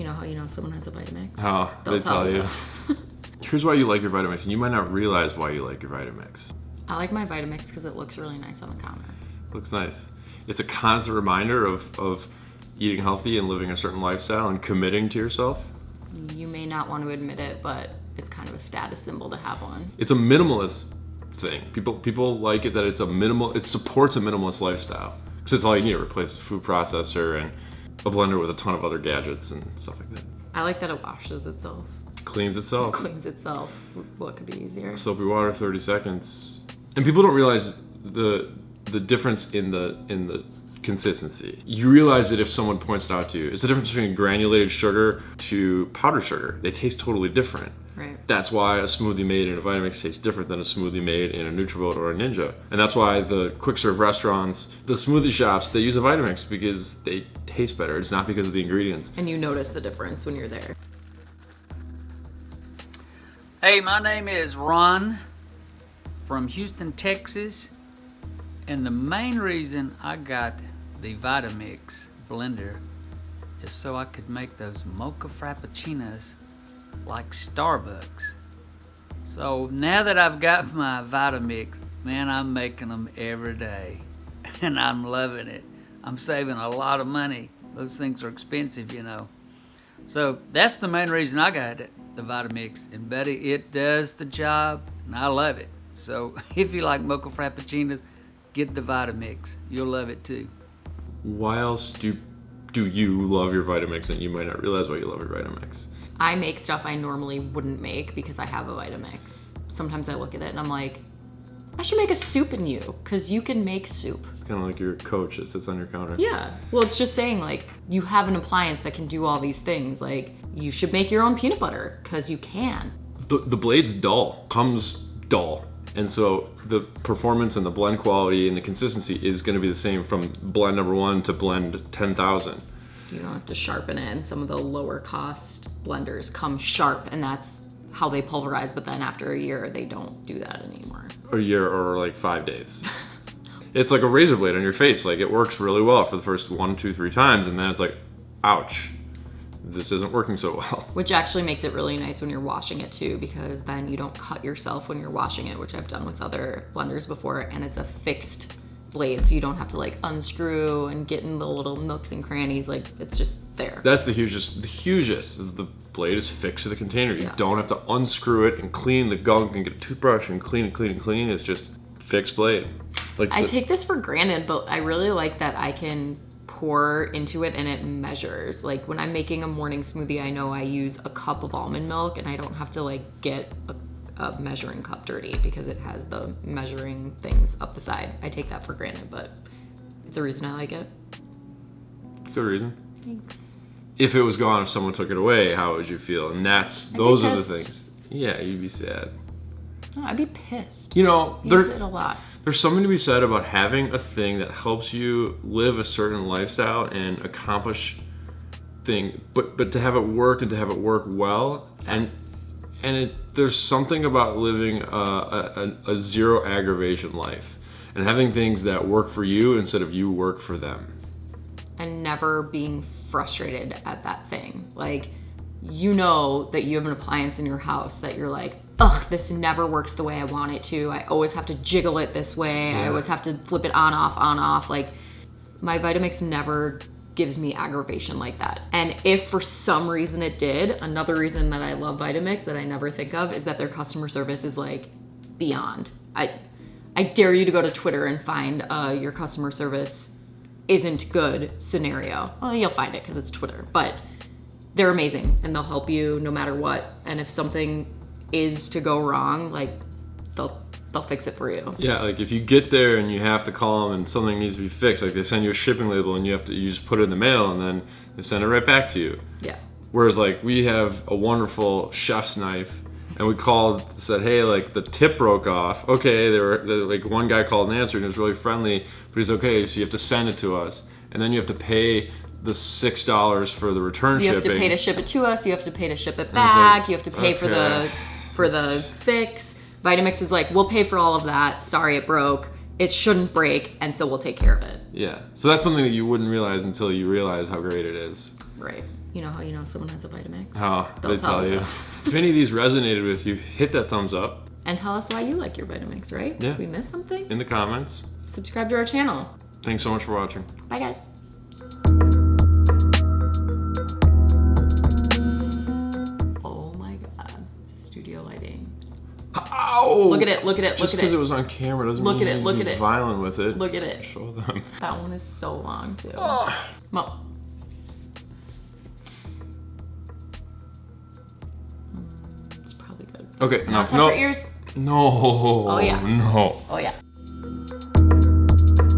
You know how you know someone has a Vitamix? How They'll they tell tell you. Here's why you like your Vitamix, and you might not realize why you like your Vitamix. I like my Vitamix because it looks really nice on the counter. Looks nice. It's a constant reminder of, of eating healthy and living a certain lifestyle and committing to yourself. You may not want to admit it, but it's kind of a status symbol to have one. It's a minimalist thing. People people like it that it's a minimal. It supports a minimalist lifestyle because it's all you need. to Replace the food processor and a blender with a ton of other gadgets and stuff like that. I like that it washes itself, Cleans itself. cleans itself. What could be easier? soapy water 30 seconds and people don't realize the the difference in the in the consistency you realize that if someone points it out to you it's the difference between granulated sugar to powdered sugar they taste totally different. That's why a smoothie made in a Vitamix tastes different than a smoothie made in a Nutribullet or a Ninja. And that's why the quick serve restaurants, the smoothie shops, they use a Vitamix because they taste better. It's not because of the ingredients. And you notice the difference when you're there. Hey, my name is Ron from Houston, Texas. And the main reason I got the Vitamix blender is so I could make those mocha frappuccinos like Starbucks. So now that I've got my Vitamix, man, I'm making them every day. And I'm loving it. I'm saving a lot of money. Those things are expensive, you know. So that's the main reason I got the Vitamix. And Betty, it does the job, and I love it. So if you like mocha frappuccinos, get the Vitamix. You'll love it too. Why else do do you love your Vitamix and you might not realize why you love your Vitamix? I make stuff I normally wouldn't make because I have a Vitamix. Sometimes I look at it and I'm like, I should make a soup in you because you can make soup. It's kind of like your coach that sits on your counter. Yeah. Well, it's just saying like you have an appliance that can do all these things. Like you should make your own peanut butter because you can. The, the blade's dull, comes dull. And so the performance and the blend quality and the consistency is going to be the same from blend number one to blend 10,000. You don't have to sharpen it. And some of the lower cost blenders come sharp and that's how they pulverize. But then after a year, they don't do that anymore. A year or like five days. it's like a razor blade on your face. Like it works really well for the first one, two, three times. And then it's like, ouch, this isn't working so well. Which actually makes it really nice when you're washing it too, because then you don't cut yourself when you're washing it, which I've done with other blenders before, and it's a fixed blade, so you don't have to like unscrew and get in the little nooks and crannies. Like it's just there. That's the hugest. The hugest is the blade is fixed to the container. You Yeah. don't have to unscrew it and clean the gunk and get a toothbrush and clean and clean and clean. It's just fixed blade. Like I so- take this for granted, but I really like that I can pour into it and it measures. Like when I'm making a morning smoothie, I know I use a cup of almond milk and I don't have to like get a, a measuring cup dirty because it has the measuring things up the side. I take that for granted, but it's a reason I like it. good reason. Thanks. If it was gone, if someone took it away, how would you feel? And that's those are the things. Yeah, you'd be sad. No, I'd be pissed. You know, Use it a lot. there's something to be said about having a thing that helps you live a certain lifestyle and accomplish thing, but but to have it work and to have it work well, and and it, there's something about living a, a, a, a zero aggravation life and having things that work for you instead of you work for them. and never being frustrated at that thing. Like, you know that you have an appliance in your house that you're like, ugh, this never works the way I want it to. I always have to jiggle it this way. I always have to flip it on, off, on, off. Like, my Vitamix never gives me aggravation like that. And if for some reason it did, another reason that I love Vitamix that I never think of is that their customer service is like beyond. I I dare you to go to Twitter and find uh, your customer service isn't good scenario. Well, you'll find it because it's Twitter, but they're amazing and they'll help you no matter what. And if something is to go wrong, like they'll they'll fix it for you. Yeah, like if you get there and you have to call them and something needs to be fixed, like they send you a shipping label and you have to you just put it in the mail and then they send it right back to you. Yeah. Whereas like we have a wonderful chef's knife, and we called said, hey, like the tip broke off. Okay, they were like one guy called and answered and it was really friendly, but he's okay. So you have to send it to us, and then you have to pay the six dollars for the return shipping. You have to pay to ship it to us. You have to pay to ship it back. like, you have to pay for the for the fix. Vitamix is like, we'll pay for all of that. Sorry, it broke. It shouldn't break, and so we'll take care of it. yeah, so that's something that you wouldn't realize until you realize how great it is. Right. You know how you know someone has a Vitamix? Oh, They'll they tell tell you. if any of these resonated with you, hit that thumbs up And tell us why you like your Vitamix, right? Yeah. Did we missed something? in the comments. Subscribe to our channel. Thanks so much for watching. Bye, guys. Ow! Look at it, look at it, Just look at it. Just because it. was on camera doesn't Look mean at it, look at it. violent with it. Look at it. Show them. That one is so long, too. Ah. Mo. Mm, It's probably good. Okay, Now no, no, ears. no. Oh, yeah. No. Oh, yeah.